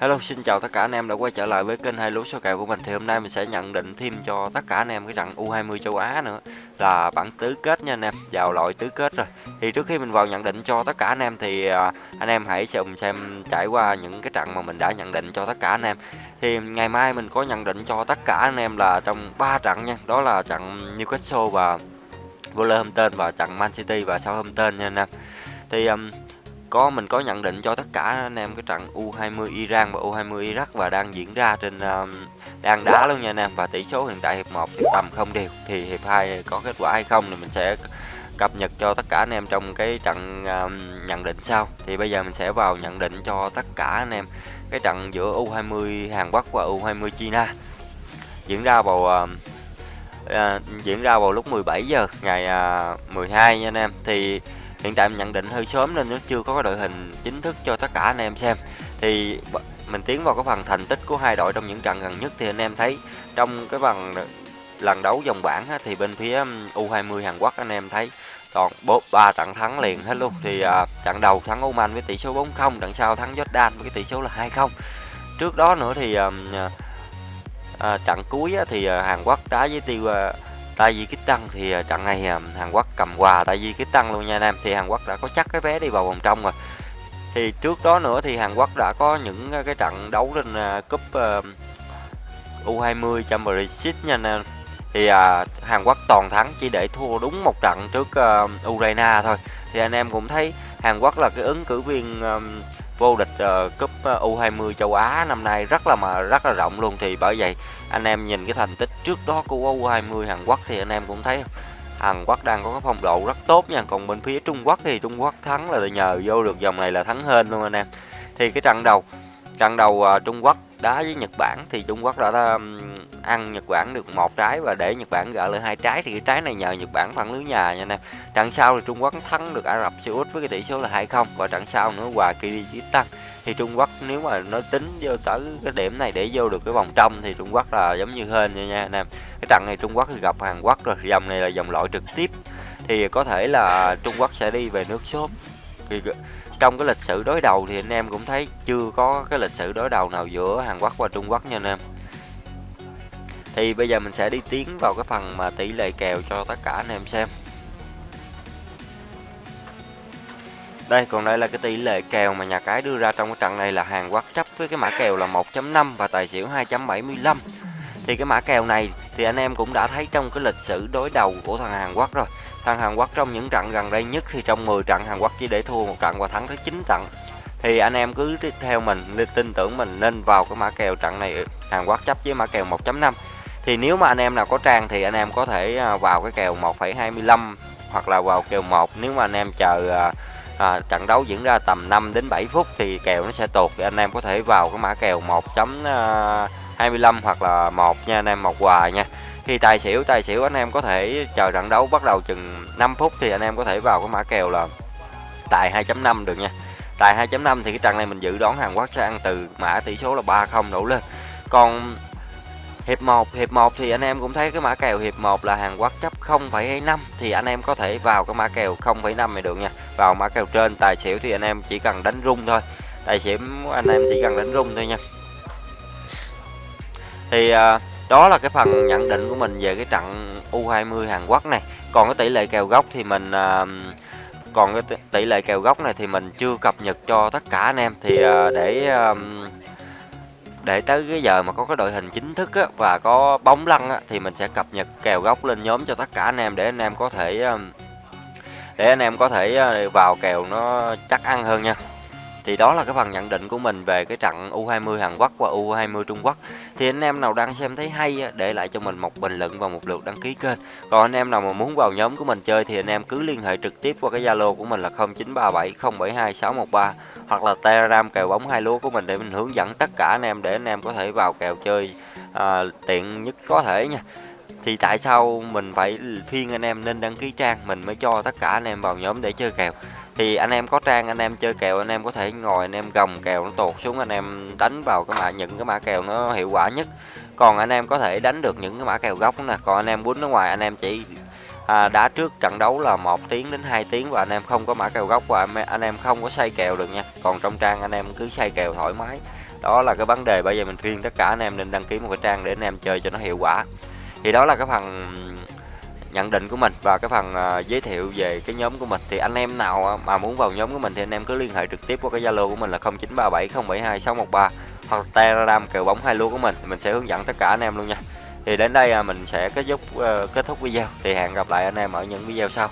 Hello, xin chào tất cả anh em đã quay trở lại với kênh hai lúa số kèo của mình. Thì hôm nay mình sẽ nhận định thêm cho tất cả anh em cái trận U20 châu Á nữa là bảng tứ kết nha anh em, vào loại tứ kết rồi. Thì trước khi mình vào nhận định cho tất cả anh em thì à, anh em hãy cùng xem trải qua những cái trận mà mình đã nhận định cho tất cả anh em. Thì ngày mai mình có nhận định cho tất cả anh em là trong 3 trận nha, đó là trận Newcastle và Wolverhampton và trận Man City và Southampton nha anh em. Thì um, có mình có nhận định cho tất cả anh em cái trận U20 Iran và U20 Iraq và đang diễn ra trên um, đang đá luôn nha anh em. Và tỷ số hiện tại hiệp 1 thì tầm không đều thì hiệp 2 có kết quả hay không thì mình sẽ cập nhật cho tất cả anh em trong cái trận um, nhận định sau. Thì bây giờ mình sẽ vào nhận định cho tất cả anh em cái trận giữa U20 Hàn Quốc và U20 China. Diễn ra vào uh, uh, diễn ra vào lúc 17 giờ ngày à, uh, 12 nha anh em. Thì hiện tại mình nhận định hơi sớm nên nó chưa có cái đội hình chính thức cho tất cả anh em xem. Thì mình tiến vào cái phần thành tích của hai đội trong những trận gần nhất thì anh em thấy trong cái phần lần đấu vòng bảng á, thì bên phía U20 Hàn Quốc anh em thấy toàn bốp ba trận thắng liền hết luôn. Thì à, trận đầu thắng Oman với tỷ số 4-0 trận sau thắng Jordan với cái tỷ số là 2-0 trước đó nữa thì à, à, trận cuối á, thì à, Hàn Quốc đá với tiêu à, Tajikistan thì à, trận này à, Hàn Quốc cầm quà Tajikistan luôn nha anh em thì Hàn Quốc đã có chắc cái vé đi vào vòng trong rồi. Thì trước đó nữa thì Hàn Quốc đã có những à, cái trận đấu trên cúp U20 Championship nha anh em. Thì à, Hàn Quốc toàn thắng chỉ để thua đúng một trận trước uh, Ukraine thôi. Thì anh em cũng thấy Hàn Quốc là cái ứng cử viên um, vô địch uh, cúp ờ, U20 châu Á năm nay rất là mà rất là rộng luôn. Thì bởi vậy anh em nhìn cái thành tích trước đó của U20 Hàn Quốc thì anh em cũng thấy Hàn Quốc đang có cái phong độ rất tốt nha. Còn bên phía Trung Quốc thì Trung Quốc thắng là nhờ vô được dòng này là thắng hên luôn anh em. Thì cái trận đầu trận đầu uh, Trung Quốc đá với Nhật Bản thì Trung Quốc đã ăn Nhật Bản được một trái và để Nhật Bản gỡ lại hai trái. Thì cái trái này nhờ Nhật Bản phản lưới nhà nha anh em trận sau thì Trung Quốc thắng được Ả Rập Xê Út với cái tỷ số là 2-0 và trận sau nữa hòa Kyrgyzstan thì Trung Quốc nếu mà nó tính vô tới cái điểm này để vô được cái vòng trong thì Trung Quốc là giống như hên nha nha anh em cái trận này Trung Quốc thì gặp Hàn Quốc rồi dòng này là dòng loại trực tiếp. Thì có thể là Trung Quốc sẽ đi về nước sớm thì trong cái lịch sử đối đầu thì anh em cũng thấy chưa có cái lịch sử đối đầu nào giữa Hàn Quốc và Trung Quốc nha anh em. Thì bây giờ mình sẽ đi tiến vào cái phần mà tỷ lệ kèo cho tất cả anh em xem. Đây, còn đây là cái tỷ lệ kèo mà nhà cái đưa ra trong cái trận này là Hàn Quốc chấp với cái mã kèo là 1.5 và tài xỉu 2.75 thì cái mã kèo này thì anh em cũng đã thấy trong cái lịch sử đối đầu của thằng Hàn Quốc rồi. Thằng Hàn Quốc trong những trận gần đây nhất thì trong 10 trận Hàn Quốc chỉ để thua một trận và thắng tới 9 trận. Thì anh em cứ theo mình nên tin tưởng mình nên vào cái mã kèo trận này. Hàn Quốc chấp với mã kèo 1.5 thì nếu mà anh em nào có trang thì anh em có thể à, vào cái kèo 1,25 hoặc là vào kèo 1 nếu mà anh em chờ à, à, trận đấu diễn ra tầm 5 đến 7 phút thì kèo nó sẽ tuột thì anh em có thể vào cái mã kèo 1. 25 hoặc là một nha anh em một quà nha. Khi tài xỉu tài xỉu anh em có thể chờ trận đấu bắt đầu chừng 5 phút thì anh em có thể vào cái mã kèo là tài 2.5 được nha. Tài 2.5 thì cái trận này mình dự đoán Hàn Quốc sẽ ăn từ mã tỷ số là 3-0 đổ lên. Còn hiệp 1 hiệp 1 thì anh em cũng thấy cái mã kèo hiệp 1 là Hàn Quốc chấp 0,25 thì anh em có thể vào cái mã kèo 0,5 này được nha. Vào mã kèo trên tài xỉu thì anh em chỉ cần đánh rung thôi. Tài xỉu anh em chỉ cần đánh rung thôi nha thì uh, đó là cái phần nhận định của mình về cái trận U20 Hàn Quốc này. Còn cái tỷ lệ kèo gốc thì mình uh, còn cái tỷ lệ kèo gốc này thì mình chưa cập nhật cho tất cả anh em. Thì uh, để uh, để tới cái giờ mà có cái đội hình chính thức á, và có bóng lăn á, thì mình sẽ cập nhật kèo gốc lên nhóm cho tất cả anh em để anh em có thể để anh em có thể vào kèo nó chắc ăn hơn nha. Thì đó là cái phần nhận định của mình về cái trận U20 Hàn Quốc và U20 Trung Quốc thì anh em nào đang xem thấy hay để lại cho mình một bình luận và một lượt đăng ký kênh. Còn anh em nào mà muốn vào nhóm của mình chơi thì anh em cứ liên hệ trực tiếp qua cái Zalo của mình là 0937 072 613 hoặc là Telegram kèo bóng hai lúa của mình để mình hướng dẫn tất cả anh em để anh em có thể vào kèo chơi à, tiện nhất có thể nha. Thì tại sao mình phải phiên anh em nên đăng ký trang? Mình mới cho tất cả anh em vào nhóm để chơi kèo thì anh em có trang anh em chơi kèo anh em có thể ngồi anh em gồng kèo nó tuột xuống anh em đánh vào cái mã những cái mã kèo nó hiệu quả nhất còn anh em có thể đánh được những cái mã kèo gốc nè còn anh em quýnh ở ngoài anh em chỉ à, đá trước trận đấu là một tiếng đến 2 tiếng và anh em không có mã kèo gốc và anh em không có xây kèo được nha còn trong trang anh em cứ xây kèo thoải mái đó là cái vấn đề bây giờ mình khuyên tất cả anh em nên đăng ký một cái trang để anh em chơi cho nó hiệu quả thì đó là cái phần nhận định của mình và cái phần uh, giới thiệu về cái nhóm của mình. Thì anh em nào à, mà muốn vào nhóm của mình thì anh em cứ liên hệ trực tiếp qua cái zalo của mình là 0937072613 hoặc telegram kèo bóng hai lúa của mình mình sẽ hướng dẫn tất cả anh em luôn nha. Thì đến đây uh, mình sẽ kết thúc uh, kết thúc video. Thì hẹn gặp lại anh em ở những video sau.